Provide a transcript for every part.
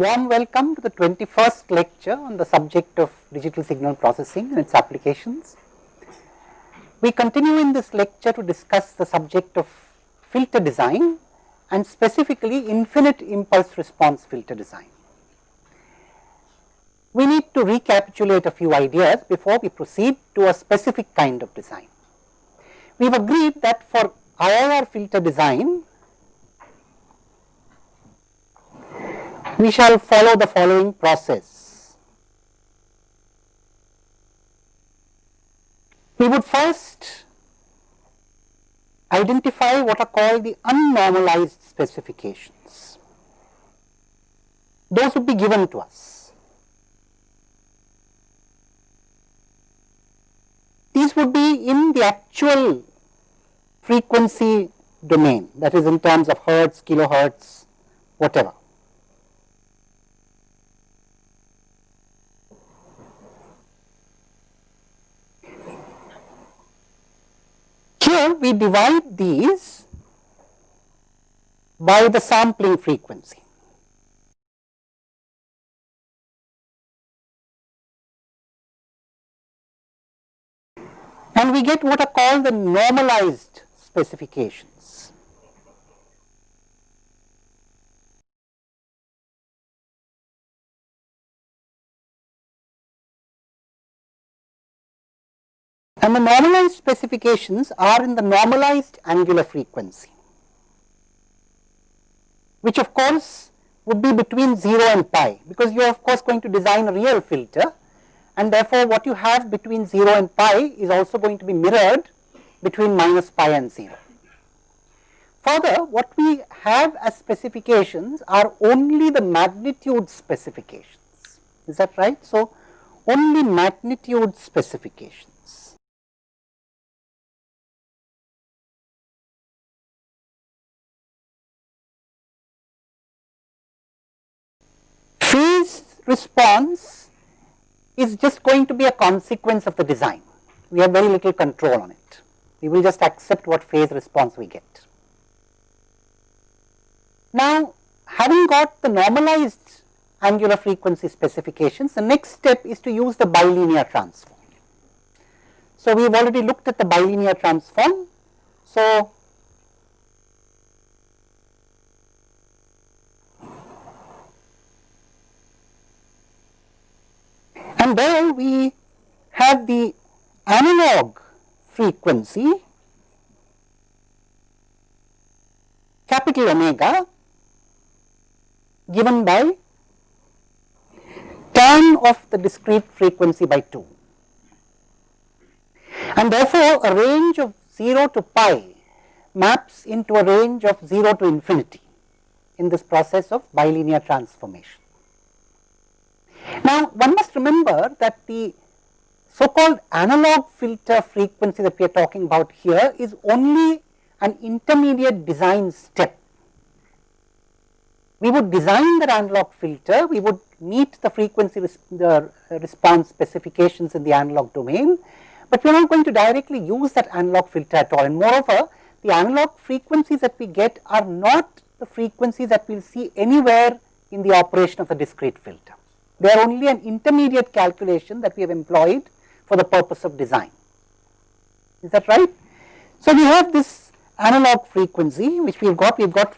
warm welcome to the 21st lecture on the subject of digital signal processing and its applications. We continue in this lecture to discuss the subject of filter design and specifically infinite impulse response filter design. We need to recapitulate a few ideas before we proceed to a specific kind of design. We have agreed that for IIR filter design, we shall follow the following process. We would first identify what are called the unnormalized specifications. Those would be given to us. These would be in the actual frequency domain that is in terms of hertz, kilohertz, whatever. We divide these by the sampling frequency. And we get what are called the normalized specifications. And the normalized specifications are in the normalized angular frequency, which of course would be between 0 and pi, because you are of course going to design a real filter and therefore, what you have between 0 and pi is also going to be mirrored between minus pi and 0. Further, what we have as specifications are only the magnitude specifications, is that right? So, only magnitude specifications. Response is just going to be a consequence of the design. We have very little control on it. We will just accept what phase response we get. Now, having got the normalized angular frequency specifications, the next step is to use the bilinear transform. So, we have already looked at the bilinear transform. So, and there we have the analog frequency capital omega given by tan of the discrete frequency by 2. And therefore, a range of 0 to pi maps into a range of 0 to infinity in this process of bilinear transformation. Now, one must remember that the so called analog filter frequency that we are talking about here is only an intermediate design step. We would design the analog filter, we would meet the frequency res the response specifications in the analog domain, but we are not going to directly use that analog filter at all and moreover the analog frequencies that we get are not the frequencies that we will see anywhere in the operation of the discrete filter. They are only an intermediate calculation that we have employed for the purpose of design. Is that right? So, we have this analog frequency which we have got, we have got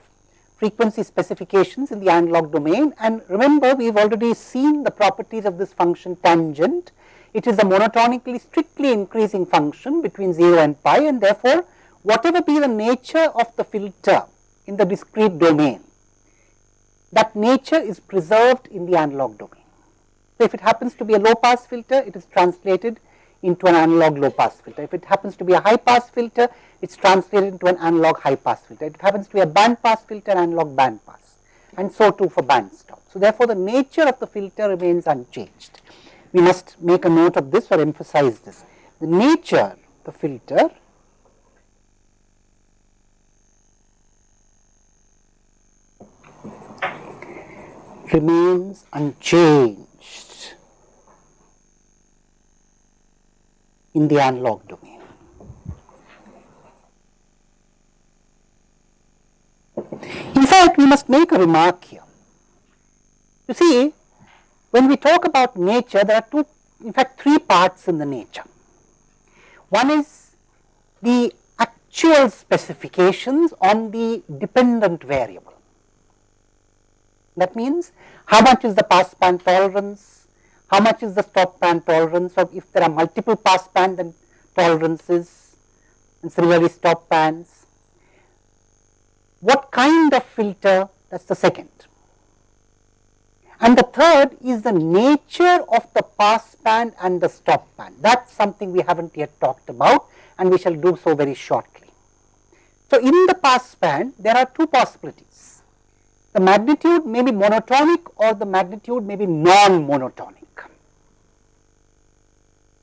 frequency specifications in the analog domain and remember we have already seen the properties of this function tangent. It is a monotonically strictly increasing function between 0 and pi and therefore, whatever be the nature of the filter in the discrete domain, that nature is preserved in the analog domain. So, if it happens to be a low pass filter, it is translated into an analog low pass filter. If it happens to be a high pass filter, it is translated into an analog high pass filter. If it happens to be a band pass filter, analog band pass and so too for band stop. So, therefore, the nature of the filter remains unchanged. We must make a note of this or emphasize this. The nature the filter remains unchanged. In the analog domain. In fact, we must make a remark here. You see, when we talk about nature, there are two, in fact, three parts in the nature. One is the actual specifications on the dependent variable. That means, how much is the passband tolerance, how much is the stop band tolerance, or if there are multiple passband then tolerances and similarly stop bands. What kind of filter that is the second. And the third is the nature of the pass band and the stop band. That is something we have not yet talked about and we shall do so very shortly. So, in the pass band there are two possibilities. The magnitude may be monotonic or the magnitude may be non-monotonic.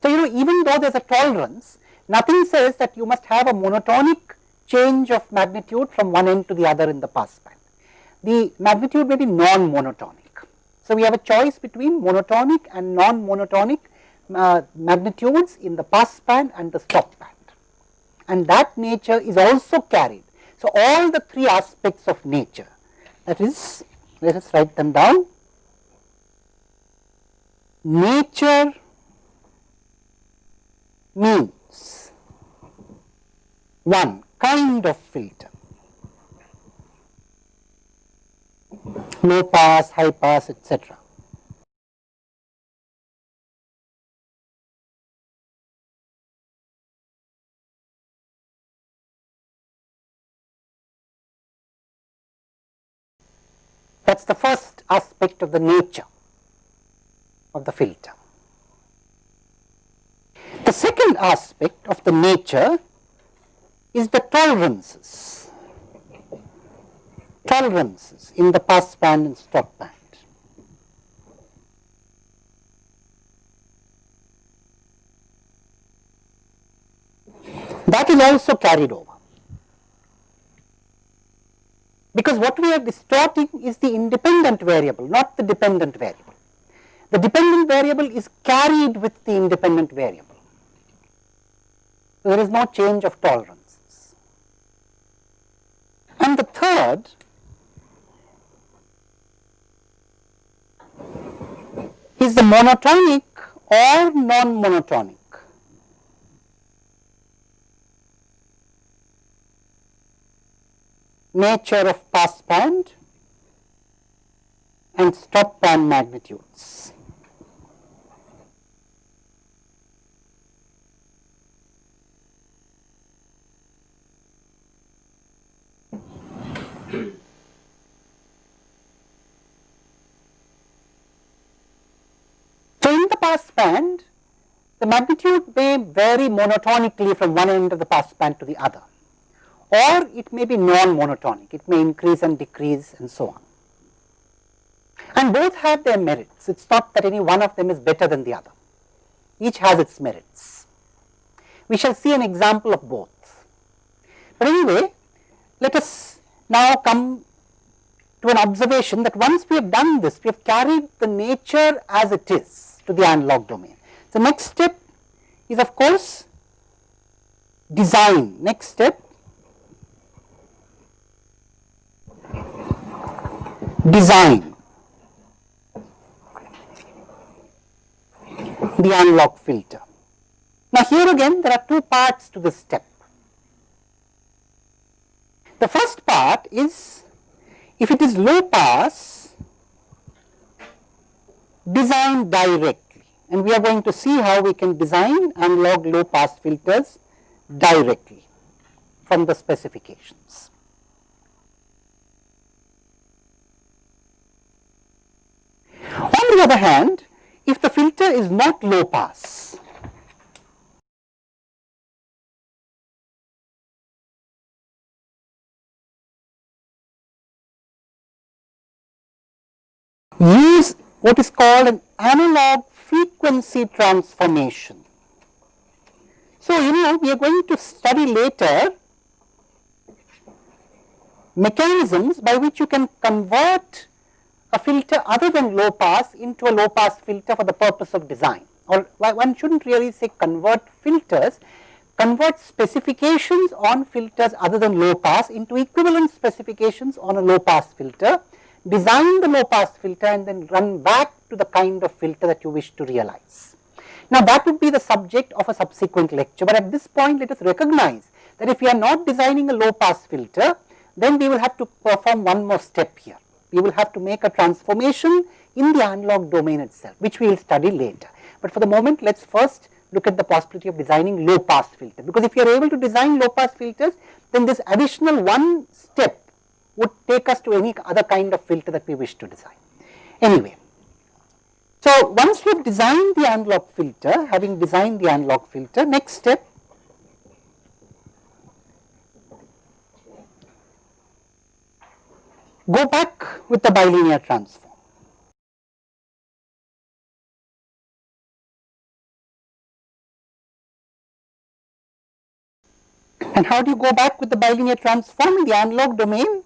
You know even though there is a tolerance, nothing says that you must have a monotonic change of magnitude from one end to the other in the pass band. The magnitude may be non-monotonic. So, we have a choice between monotonic and non-monotonic uh, magnitudes in the pass band and the stop band and that nature is also carried. So, all the three aspects of nature that is let us write them down nature means one kind of filter low pass, high pass etc. That is the first aspect of the nature of the filter. The second aspect of the nature is the tolerances, tolerances in the pass band and stop band. That is also carried over because what we are distorting is the independent variable, not the dependent variable. The dependent variable is carried with the independent variable. There is no change of tolerances. And the third is the monotonic or non-monotonic. nature of pass band and stop band magnitudes. In the pass band, the magnitude may vary monotonically from one end of the pass band to the other or it may be non-monotonic, it may increase and decrease and so on. And both have their merits, it is not that any one of them is better than the other, each has its merits. We shall see an example of both. But anyway, let us now come to an observation that once we have done this, we have carried the nature as it is to the analog domain. The next step is of course design, next step design the analog filter. Now, here again there are two parts to this step. The first part is if it is low pass design directly and we are going to see how we can design analog low pass filters directly from the specifications. On the other hand, if the filter is not low pass, use what is called an analog frequency transformation. So, you know we are going to study later mechanisms by which you can convert a filter other than low pass into a low pass filter for the purpose of design or one should not really say convert filters, convert specifications on filters other than low pass into equivalent specifications on a low pass filter design the low pass filter and then run back to the kind of filter that you wish to realize. Now that would be the subject of a subsequent lecture, but at this point let us recognize that if we are not designing a low pass filter, then we will have to perform one more step here. We will have to make a transformation in the analog domain itself, which we will study later. But for the moment, let us first look at the possibility of designing low pass filter, because if you are able to design low pass filters, then this additional one step would take us to any other kind of filter that we wish to design. Anyway, so once we have designed the analog filter, having designed the analog filter, next step go back with the bilinear transform. And how do you go back with the bilinear transform in the analog domain?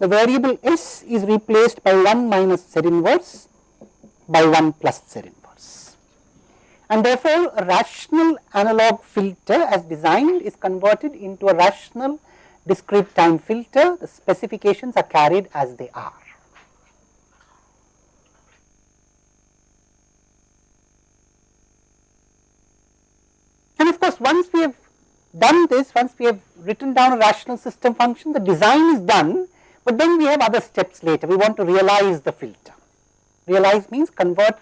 The variable s is replaced by 1 minus z inverse by 1 plus z inverse. And therefore, a rational analog filter as designed is converted into a rational discrete time filter. The specifications are carried as they are. And of course, once we have done this, once we have written down a rational system function, the design is done, but then we have other steps later. We want to realize the filter. Realize means convert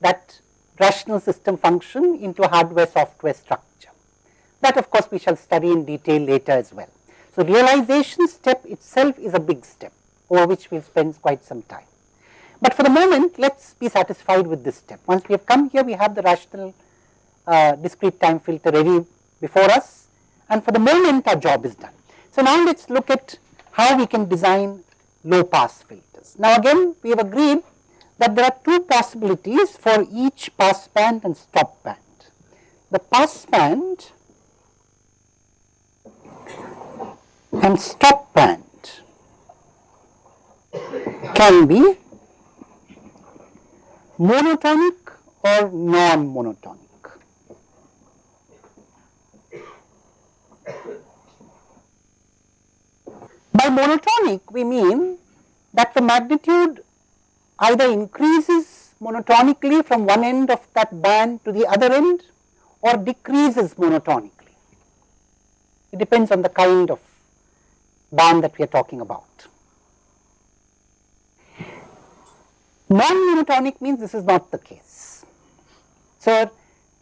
that rational system function into a hardware software structure. That of course, we shall study in detail later as well. So, realization step itself is a big step over which we will spend quite some time. But for the moment, let us be satisfied with this step. Once we have come here, we have the rational uh, discrete time filter ready before us and for the moment our job is done. So, now let us look at how we can design low pass filters. Now, again we have agreed that there are two possibilities for each pass band and stop band. The pass band and stop band can be monotonic or non-monotonic. By monotonic, we mean that the magnitude either increases monotonically from one end of that band to the other end or decreases monotonically. It depends on the kind of band that we are talking about. Non-monotonic means this is not the case. So,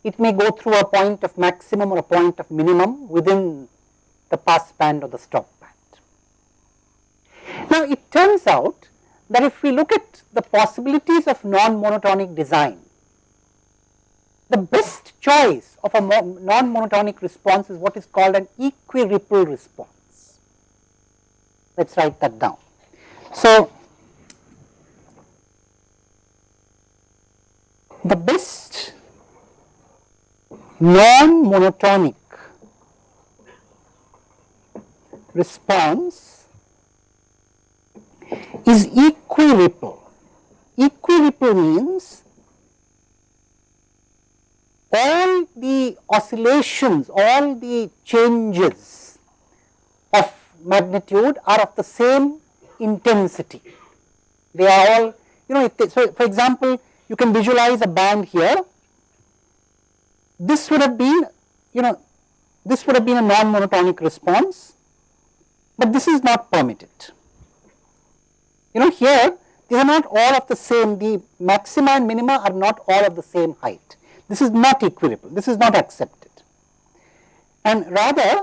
it may go through a point of maximum or a point of minimum within the pass band or the stop. Now, it turns out that if we look at the possibilities of non-monotonic design, the best choice of a non-monotonic response is what is called an equiripple response. Let us write that down. So, the best non-monotonic response is equiripple. Equiripple means all the oscillations, all the changes of magnitude are of the same intensity. They are all, you know, they, so for example, you can visualize a band here. This would have been, you know, this would have been a non-monotonic response, but this is not permitted. You know, here these are not all of the same, the maxima and minima are not all of the same height. This is not equiripple, this is not accepted. And rather,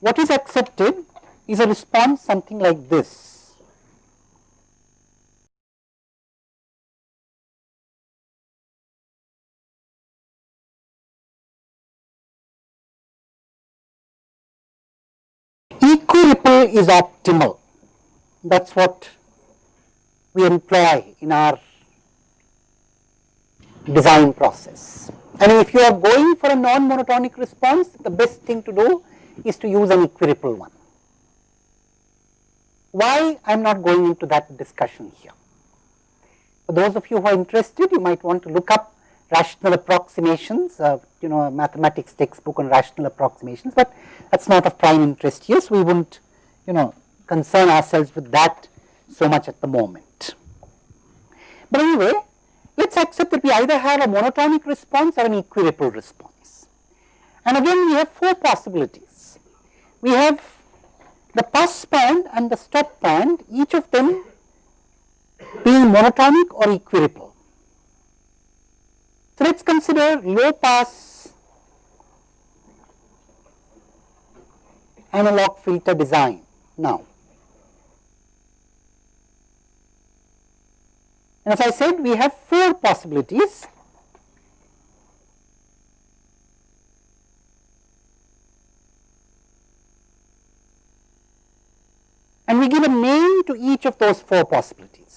what is accepted is a response something like this. Equiripple is optimal. That is what we employ in our design process. And if you are going for a non-monotonic response, the best thing to do is to use an equiripple one. Why I am not going into that discussion here. For those of you who are interested, you might want to look up rational approximations, uh, you know, a mathematics textbook on rational approximations, but that is not of prime interest here. So, we will not, you know, concern ourselves with that so much at the moment. But anyway, let us accept that we either have a monotonic response or an equiripple response. And again we have four possibilities. We have the pass band and the stop band, each of them being monotonic or equiripple. So, let us consider low pass analog filter design now. And as I said we have four possibilities. And we give a name to each of those four possibilities.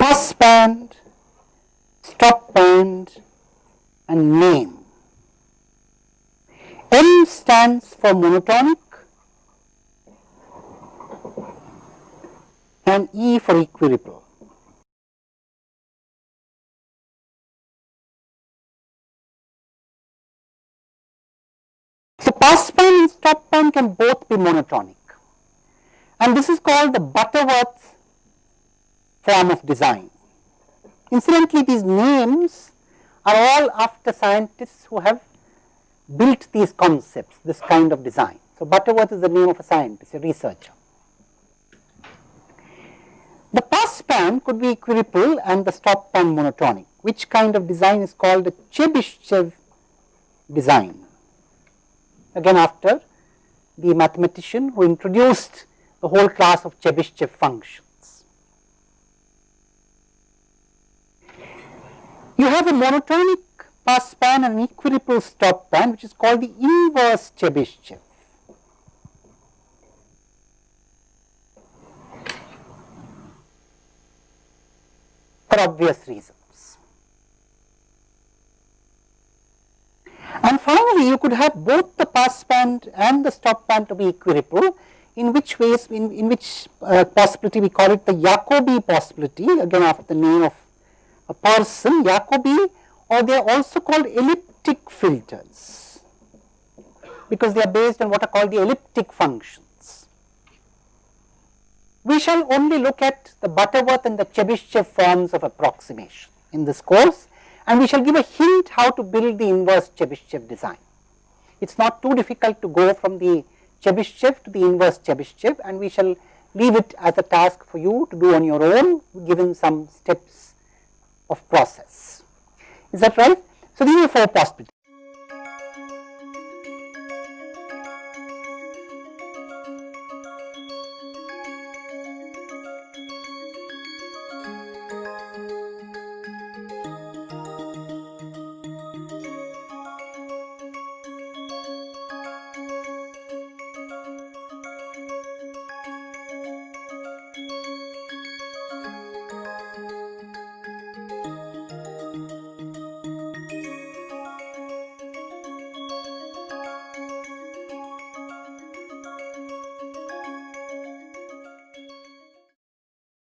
pass band, stop band and name. M stands for monotonic and E for equiripple. So, pass band and stop band can both be monotonic and this is called the Butterworth form of design. Incidentally, these names are all after scientists who have built these concepts, this kind of design. So, Butterworth is the name of a scientist, a researcher. The pass band could be equiripple and the stop band monotonic, which kind of design is called the Chebyshev design. Again after the mathematician who introduced the whole class of Chebyshev functions. You have a monotonic pass and an equiripple stop band which is called the inverse Chebyshev. for obvious reasons. And finally, you could have both the pass band and the stop band to be equiripple in which ways in, in which uh, possibility we call it the Jacobi possibility again after the name of a person Jacobi or they are also called elliptic filters because they are based on what are called the elliptic functions. We shall only look at the Butterworth and the Chebyshev forms of approximation in this course and we shall give a hint how to build the inverse Chebyshev design. It is not too difficult to go from the Chebyshev to the inverse Chebyshev and we shall leave it as a task for you to do on your own given some steps of process. Is that right? So, these are four possibilities.